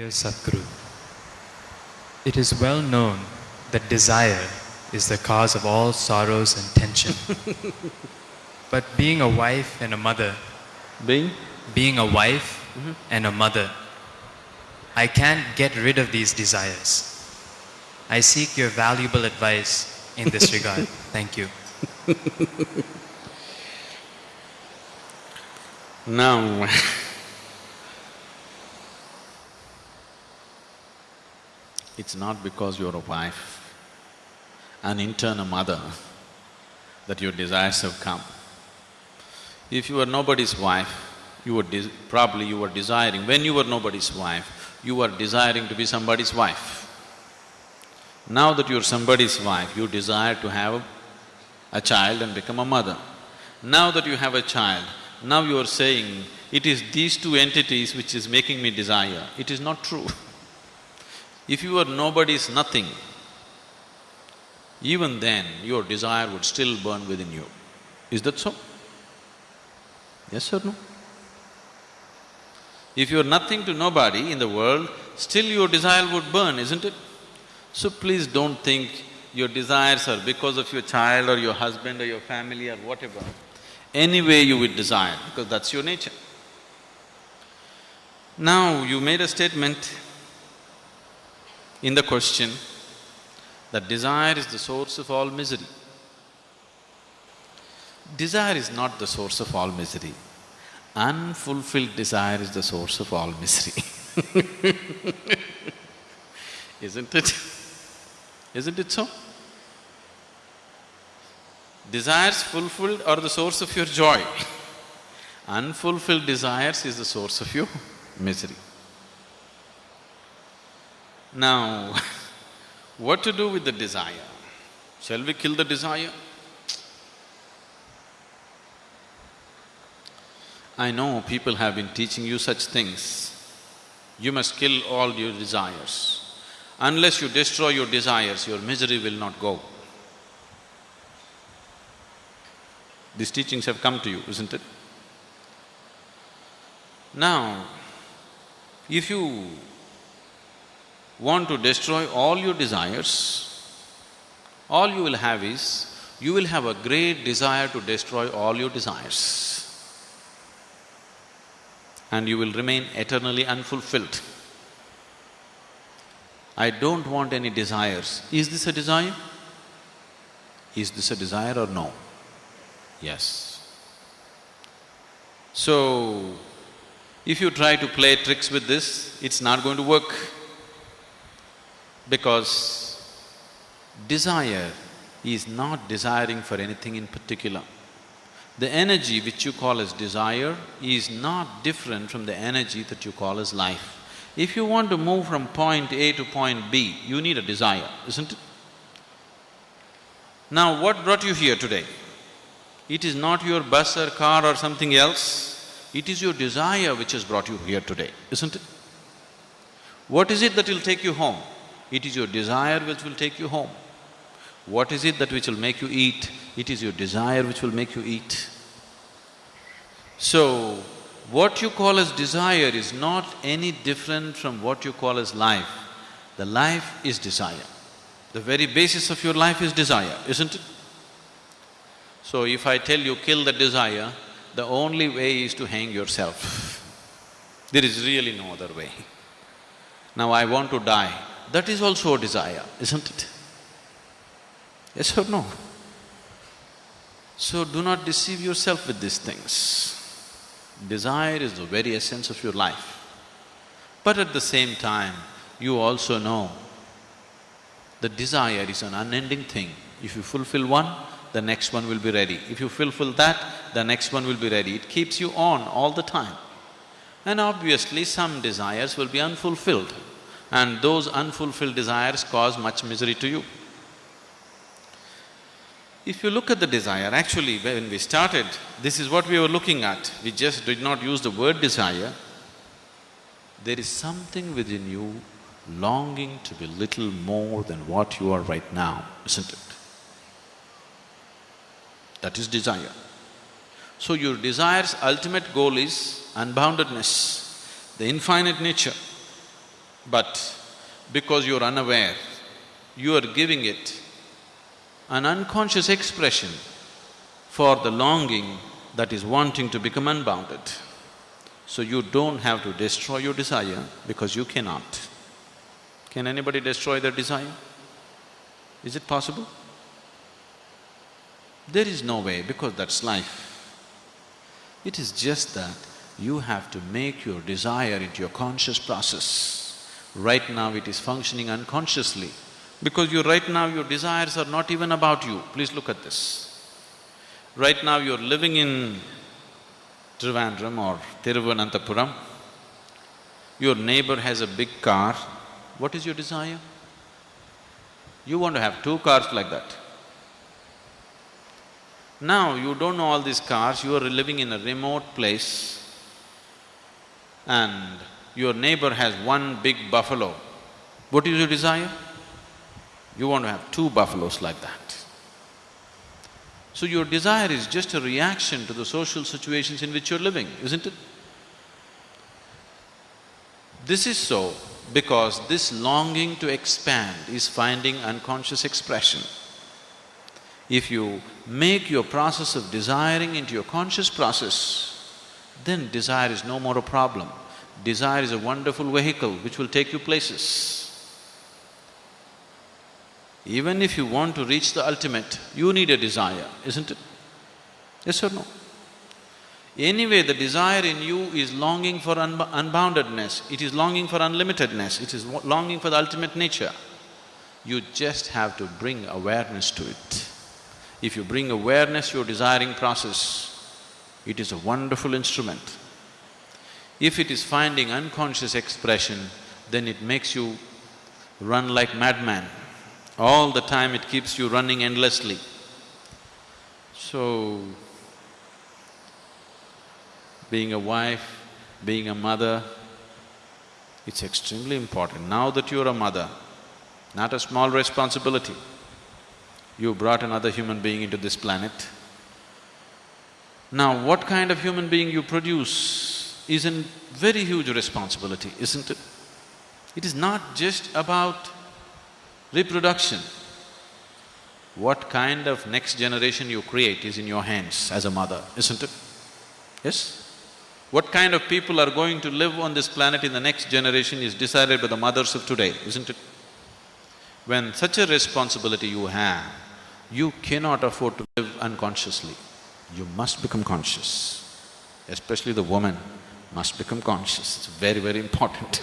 Dear Sadhguru, it is well known that desire is the cause of all sorrows and tension. but being a wife and a mother, Being? being a wife mm-hmm. and a mother, I can't get rid of these desires. I seek your valuable advice in this regard. Thank you. Now, it's not because you're a wife, an intern, a mother, that your desires have come. If you were nobody's wife, you were probably you were desiring, when you were nobody's wife, you were desiring to be somebody's wife. Now that you're somebody's wife, you desire to have a child and become a mother. Now that you have a child, now you are saying, it is these two entities which is making me desire. It is not true. If you were nobody's nothing, even then your desire would still burn within you. Is that so? Yes or no? If you're nothing to nobody in the world, still your desire would burn, isn't it? So please don't think your desires are because of your child or your husband or your family or whatever. Anyway you would desire, because that's your nature. Now, you made a statement in the question that desire is the source of all misery. Desire is not the source of all misery. Unfulfilled desire is the source of all misery. Isn't it? Isn't it so? Desires fulfilled are the source of your joy. Unfulfilled desires is the source of your misery. Now, what to do with the desire? Shall we kill the desire? I know people have been teaching you such things. You must kill all your desires. Unless you destroy your desires, your misery will not go. These teachings have come to you, isn't it? Now, if you want to destroy all your desires, all you will have is, you will have a great desire to destroy all your desires. And you will remain eternally unfulfilled. I don't want any desires. Is this a desire? Is this a desire or no? Yes. So, if you try to play tricks with this, it's not going to work because desire is not desiring for anything in particular. The energy which you call as desire is not different from the energy that you call as life. If you want to move from point A to point B, you need a desire, isn't it? Now, what brought you here today? It is not your bus or car or something else, it is your desire which has brought you here today, isn't it? What is it that will take you home? It is your desire which will take you home. What is it that which will make you eat? It is your desire which will make you eat. So, what you call as desire is not any different from what you call as life. The life is desire. The very basis of your life is desire, isn't it? So if I tell you kill the desire, the only way is to hang yourself. There is really no other way. Now I want to die, that is also a desire, isn't it? Yes or no? So do not deceive yourself with these things. Desire is the very essence of your life. But at the same time, you also know the desire is an unending thing. If you fulfill one, the next one will be ready. If you fulfill that, the next one will be ready. It keeps you on all the time. And obviously, some desires will be unfulfilled, and those unfulfilled desires cause much misery to you. If you look at the desire, actually when we started, this is what we were looking at. We just did not use the word desire. There is something within you longing to be little more than what you are right now, isn't it? That is desire. So your desire's ultimate goal is unboundedness, the infinite nature. But because you're unaware, you are giving it an unconscious expression for the longing that is wanting to become unbounded. So you don't have to destroy your desire because you cannot. Can anybody destroy their desire? Is it possible? There is no way because that's life. It is just that you have to make your desire into your conscious process. Right now it is functioning unconsciously because you… right now your desires are not even about you. Please look at this. Right now you're living in Trivandrum or Thiruvananthapuram, your neighbor has a big car, what is your desire? You want to have two cars like that. Now you don't know all these cars, you are living in a remote place and your neighbor has one big buffalo. What is your desire? You want to have two buffaloes like that. So your desire is just a reaction to the social situations in which you're living, isn't it? This is so because this longing to expand is finding unconscious expression. If you make your process of desiring into your conscious process, then desire is no more a problem. Desire is a wonderful vehicle which will take you places. Even if you want to reach the ultimate, you need a desire, isn't it? Yes or no? Anyway, the desire in you is longing for unboundedness, it is longing for unlimitedness, it is longing for the ultimate nature. You just have to bring awareness to it. If you bring awareness your desiring process, it is a wonderful instrument. If it is finding unconscious expression, then it makes you run like madman. All the time it keeps you running endlessly. So, being a wife, being a mother, it's extremely important. Now that you're a mother, not a small responsibility, you brought another human being into this planet. Now, what kind of human being you produce is a very huge responsibility, isn't it? It is not just about Reproduction. What kind of next generation you create is in your hands as a mother, isn't it? Yes? What kind of people are going to live on this planet in the next generation is decided by the mothers of today, isn't it? When such a responsibility you have, you cannot afford to live unconsciously. You must become conscious. Especially the woman must become conscious, it's very, very important